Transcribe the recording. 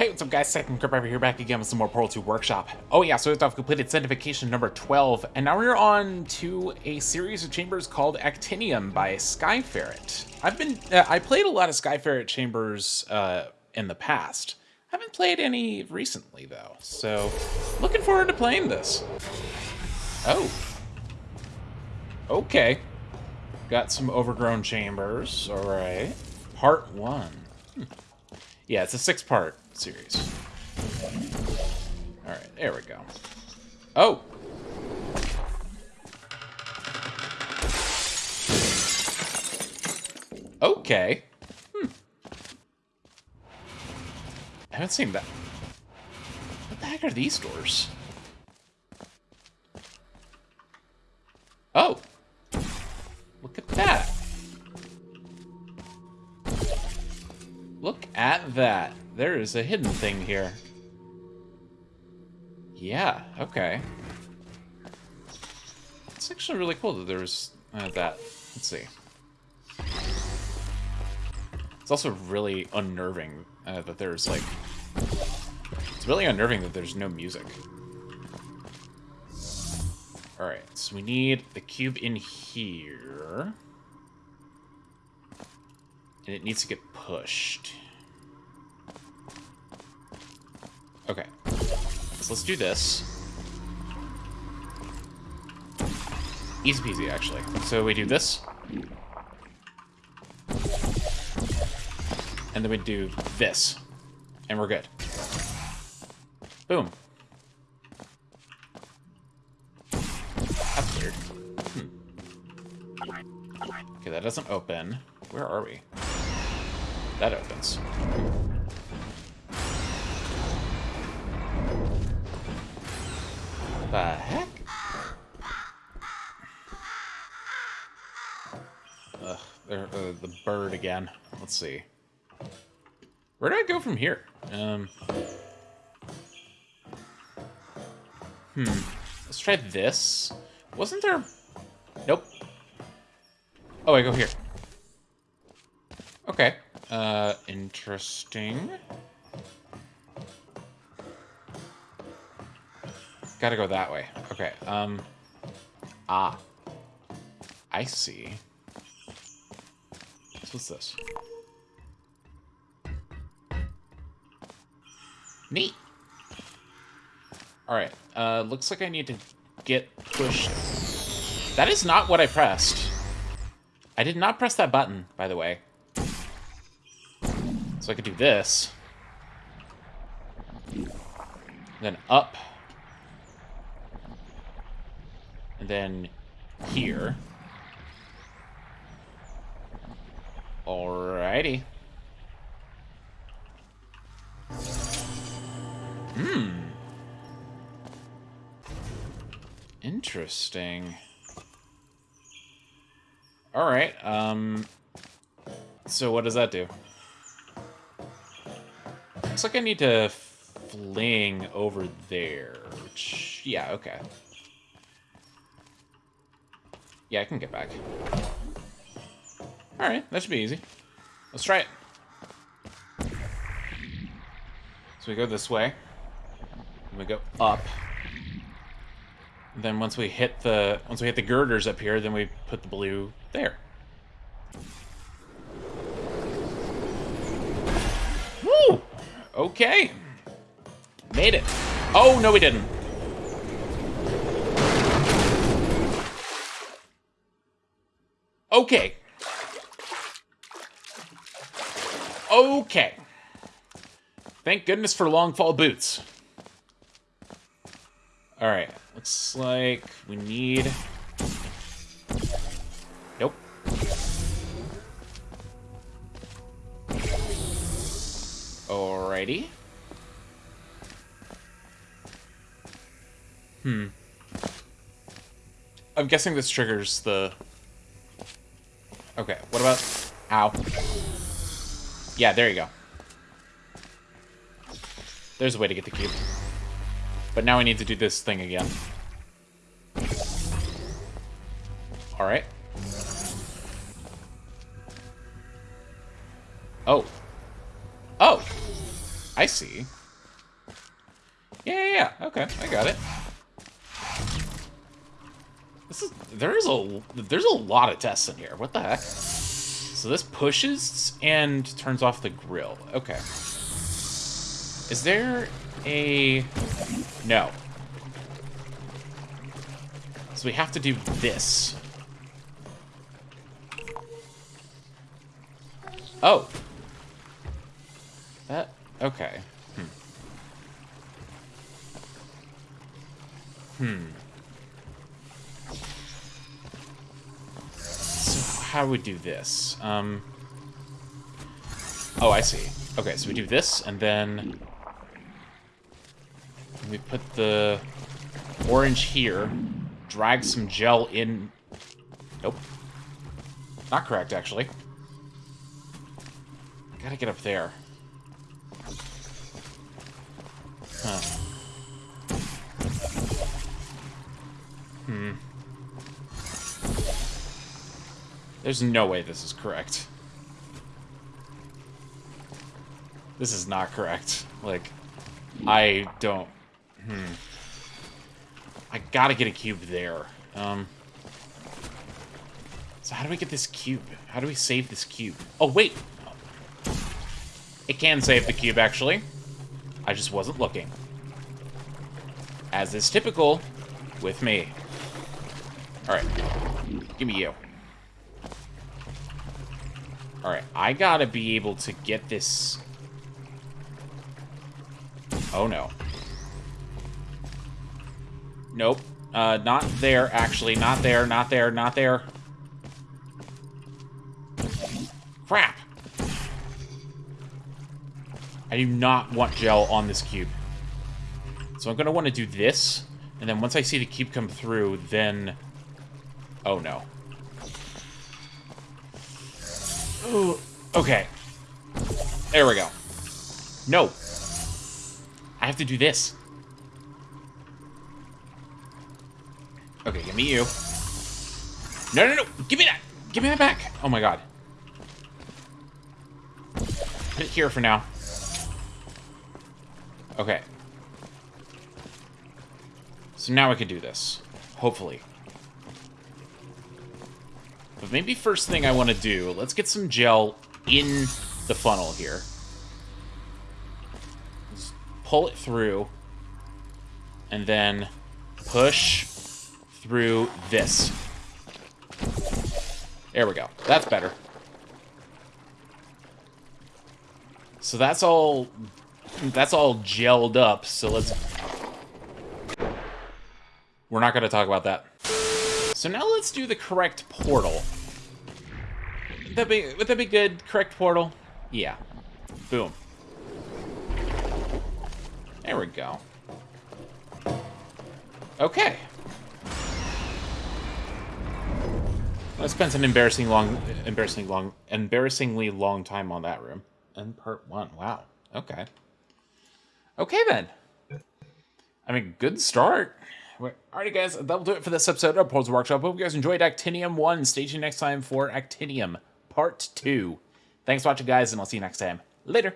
Hey, what's up guys, Second Grip over here back again with some more Portal 2 Workshop. Oh yeah, so I've completed Sanctification number 12, and now we're on to a series of chambers called Actinium by Skyferret. I've been, uh, I played a lot of Skyferret chambers uh, in the past. I haven't played any recently though, so looking forward to playing this. Oh. Okay. Got some overgrown chambers, alright. Part 1. Hmm. Yeah, it's a six-part series. Alright, there we go. Oh! Okay. Hmm. I haven't seen that. What the heck are these doors? That. There is a hidden thing here. Yeah, okay. It's actually really cool that there's uh, that. Let's see. It's also really unnerving uh, that there's, like... It's really unnerving that there's no music. Alright, so we need the cube in here. And it needs to get pushed. Okay. So let's do this. Easy peasy, actually. So we do this. And then we do this. And we're good. Boom. That's weird. Hmm. Okay, that doesn't open. Where are we? That opens. The heck? Ugh, there, uh, the bird again. Let's see. Where do I go from here? Um. Hmm. Let's try this. Wasn't there... Nope. Oh, I go here. Okay. Uh, interesting. Gotta go that way. Okay, um... Ah. I see. So what's this? Neat. Alright, uh, looks like I need to get pushed. That is not what I pressed. I did not press that button, by the way. So I could do this. Then up. And then here. Alrighty. Hmm. Interesting. Alright, um... So what does that do? Looks like I need to fling over there, which... Yeah, okay. Yeah, I can get back. Alright, that should be easy. Let's try it. So we go this way. we go up. And then once we hit the once we hit the girders up here, then we put the blue there. Woo! Okay. Made it. Oh, no we didn't. Okay. Okay. Thank goodness for long fall boots. Alright, looks like we need... Nope. Alrighty. Hmm. I'm guessing this triggers the Okay, what about... Ow. Yeah, there you go. There's a way to get the cube. But now we need to do this thing again. Alright. Oh. Oh! I see. Yeah, yeah, yeah. Okay, I got it. This is there is a there's a lot of tests in here. What the heck? So this pushes and turns off the grill. Okay. Is there a no? So we have to do this. Oh. That okay. Hmm. Hmm. How do we do this? Um, oh, I see. Okay, so we do this, and then we put the orange here, drag some gel in... Nope. Not correct, actually. Gotta get up there. Huh. Hmm. There's no way this is correct. This is not correct. Like, I don't... Hmm. I gotta get a cube there. Um... So how do we get this cube? How do we save this cube? Oh, wait! It can save the cube, actually. I just wasn't looking. As is typical with me. Alright. Give me you. Alright, I gotta be able to get this... Oh, no. Nope. Uh, not there, actually. Not there, not there, not there. Crap! I do not want gel on this cube. So I'm going to want to do this, and then once I see the cube come through, then... Oh, no. Okay. There we go. No. I have to do this. Okay, give me you. No, no, no! Give me that! Give me that back! Oh my god. Put it here for now. Okay. So now I can do this. Hopefully. But maybe first thing I want to do, let's get some gel in the funnel here. Pull it through. And then push through this. There we go. That's better. So that's all that's all gelled up, so let's We're not going to talk about that. So now let's do the correct portal. Would that be, would that be good? Correct portal? Yeah. Boom. There we go. Okay. I spent an embarrassing long, embarrassing long, embarrassingly long time on that room. And part one. Wow. Okay. Okay then. I mean, good start. Alrighty, guys, that'll do it for this episode of Portal 2 Workshop. Hope you guys enjoyed Actinium 1. Stay tuned next time for Actinium Part 2. Thanks for watching, guys, and I'll see you next time. Later.